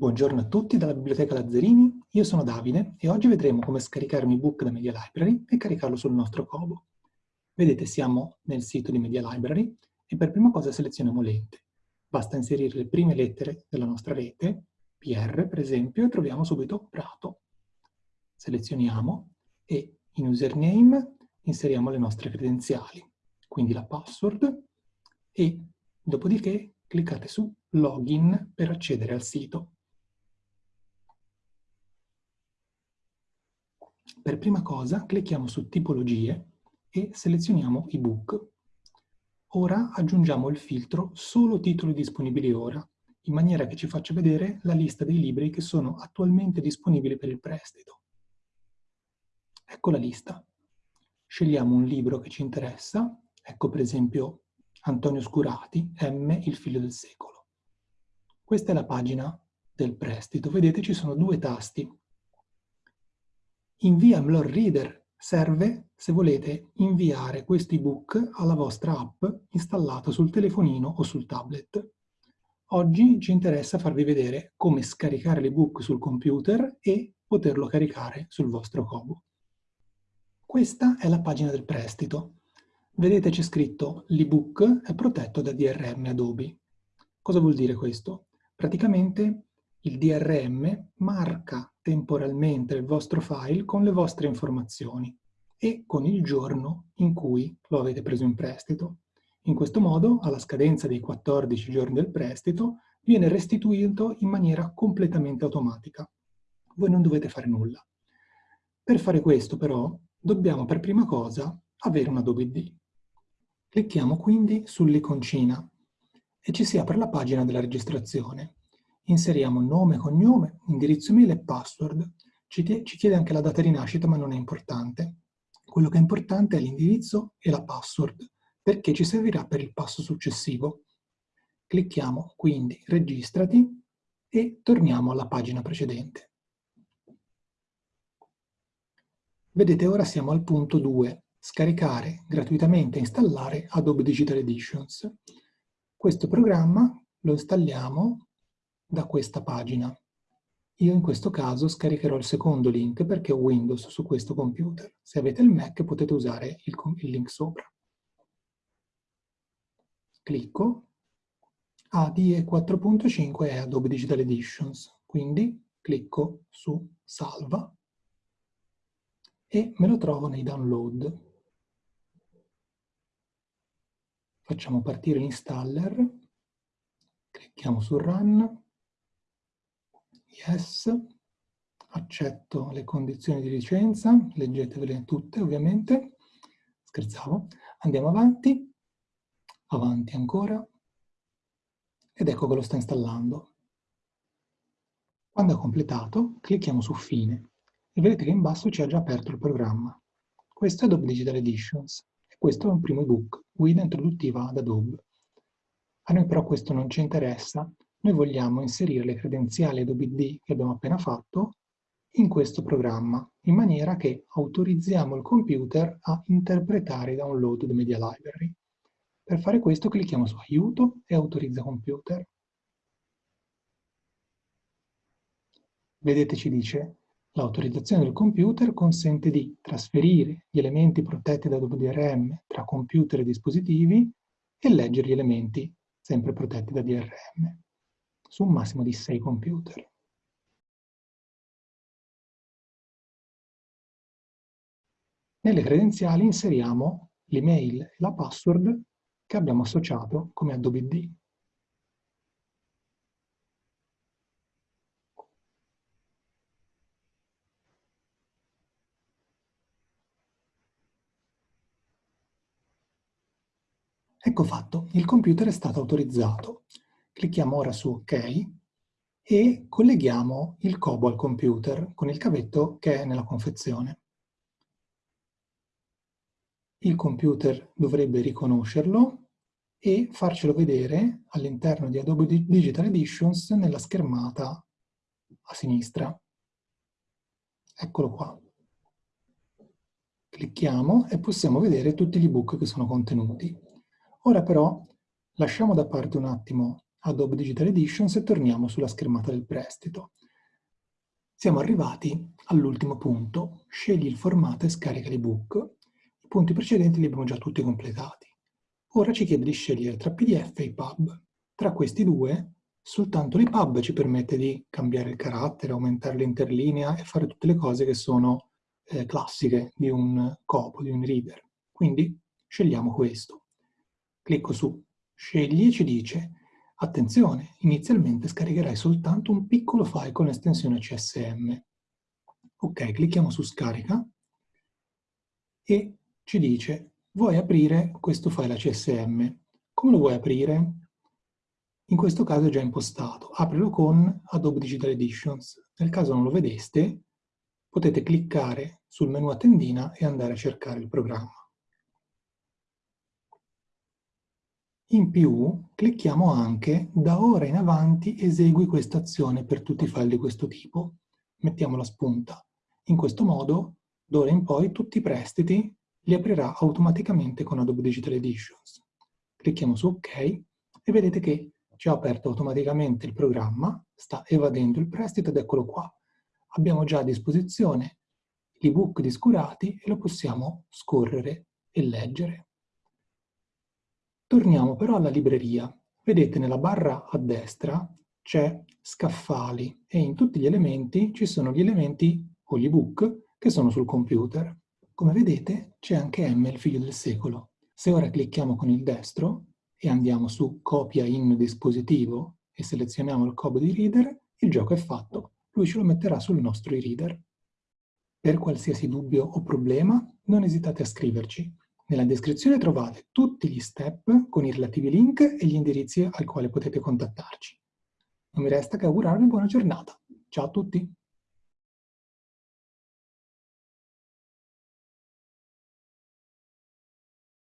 Buongiorno a tutti dalla Biblioteca Lazzarini, io sono Davide e oggi vedremo come scaricare un ebook da Media Library e caricarlo sul nostro Kobo. Vedete siamo nel sito di Media Library e per prima cosa selezioniamo l'ente. Basta inserire le prime lettere della nostra rete, PR per esempio, e troviamo subito Prato. Selezioniamo e in username inseriamo le nostre credenziali, quindi la password e dopodiché cliccate su Login per accedere al sito. Per prima cosa clicchiamo su Tipologie e selezioniamo ebook. Ora aggiungiamo il filtro Solo titoli disponibili ora, in maniera che ci faccia vedere la lista dei libri che sono attualmente disponibili per il prestito. Ecco la lista. Scegliamo un libro che ci interessa, ecco per esempio Antonio Scurati, M, il figlio del secolo. Questa è la pagina del prestito. Vedete ci sono due tasti, Invia Mlor Reader serve se volete inviare questo ebook alla vostra app installata sul telefonino o sul tablet. Oggi ci interessa farvi vedere come scaricare l'ebook sul computer e poterlo caricare sul vostro Kobo. Questa è la pagina del prestito. Vedete c'è scritto l'ebook è protetto da DRM Adobe. Cosa vuol dire questo? Praticamente il DRM marca temporalmente il vostro file con le vostre informazioni e con il giorno in cui lo avete preso in prestito. In questo modo, alla scadenza dei 14 giorni del prestito, viene restituito in maniera completamente automatica. Voi non dovete fare nulla. Per fare questo, però, dobbiamo per prima cosa avere un Adobe D. Clicchiamo quindi sull'iconcina e ci si apre la pagina della registrazione inseriamo nome, cognome, indirizzo email e password. Ci, ci chiede anche la data di nascita, ma non è importante. Quello che è importante è l'indirizzo e la password, perché ci servirà per il passo successivo. Clicchiamo quindi registrati e torniamo alla pagina precedente. Vedete ora siamo al punto 2, scaricare gratuitamente e installare Adobe Digital Editions. Questo programma lo installiamo da questa pagina. Io in questo caso scaricherò il secondo link perché ho Windows su questo computer. Se avete il Mac potete usare il, il link sopra. Clicco. ADE 4.5 è Adobe Digital Editions, quindi clicco su Salva e me lo trovo nei download. Facciamo partire l'installer, clicchiamo su Run yes, accetto le condizioni di licenza, leggetevele tutte ovviamente, scherzavo, andiamo avanti, avanti ancora, ed ecco che lo sta installando. Quando è completato, clicchiamo su Fine. E vedete che in basso ci ha già aperto il programma. Questo è Adobe Digital Editions. E questo è un primo ebook, guida introduttiva ad Adobe. A noi però questo non ci interessa noi vogliamo inserire le credenziali Adobe D che abbiamo appena fatto in questo programma, in maniera che autorizziamo il computer a interpretare i download di Media Library. Per fare questo clicchiamo su Aiuto e Autorizza computer. Vedete ci dice l'autorizzazione del computer consente di trasferire gli elementi protetti da DRM tra computer e dispositivi e leggere gli elementi sempre protetti da DRM su un massimo di 6 computer. Nelle credenziali inseriamo l'email e la password che abbiamo associato come Adobe D. Ecco fatto, il computer è stato autorizzato. Clicchiamo ora su OK e colleghiamo il Kobo al computer con il cavetto che è nella confezione. Il computer dovrebbe riconoscerlo e farcelo vedere all'interno di Adobe Digital Editions nella schermata a sinistra. Eccolo qua. Clicchiamo e possiamo vedere tutti gli ebook che sono contenuti. Ora però lasciamo da parte un attimo Adobe Digital Editions e torniamo sulla schermata del prestito. Siamo arrivati all'ultimo punto, scegli il formato e scarica l'ebook. I punti precedenti li abbiamo già tutti completati. Ora ci chiede di scegliere tra PDF e EPUB. Tra questi due, soltanto l'EPUB ci permette di cambiare il carattere, aumentare l'interlinea e fare tutte le cose che sono eh, classiche di un copo, di un reader. Quindi scegliamo questo. Clicco su Scegli e ci dice Attenzione, inizialmente scaricherai soltanto un piccolo file con estensione CSM. Ok, clicchiamo su Scarica e ci dice vuoi aprire questo file CSM. Come lo vuoi aprire? In questo caso è già impostato. Aprilo con Adobe Digital Editions. Nel caso non lo vedeste, potete cliccare sul menu a tendina e andare a cercare il programma. In più, clicchiamo anche da ora in avanti esegui questa azione per tutti i file di questo tipo. Mettiamo la spunta. In questo modo, d'ora in poi, tutti i prestiti li aprirà automaticamente con Adobe Digital Editions. Clicchiamo su OK e vedete che ci ha aperto automaticamente il programma, sta evadendo il prestito ed eccolo qua. Abbiamo già a disposizione l'ebook di Scurati e lo possiamo scorrere e leggere. Torniamo però alla libreria. Vedete nella barra a destra c'è scaffali e in tutti gli elementi ci sono gli elementi o gli ebook che sono sul computer. Come vedete c'è anche M, il figlio del secolo. Se ora clicchiamo con il destro e andiamo su copia in dispositivo e selezioniamo il cobo di reader, il gioco è fatto. Lui ce lo metterà sul nostro e-reader. Per qualsiasi dubbio o problema non esitate a scriverci. Nella descrizione trovate tutti gli step con i relativi link e gli indirizzi al quale potete contattarci. Non mi resta che augurarvi buona giornata. Ciao a tutti!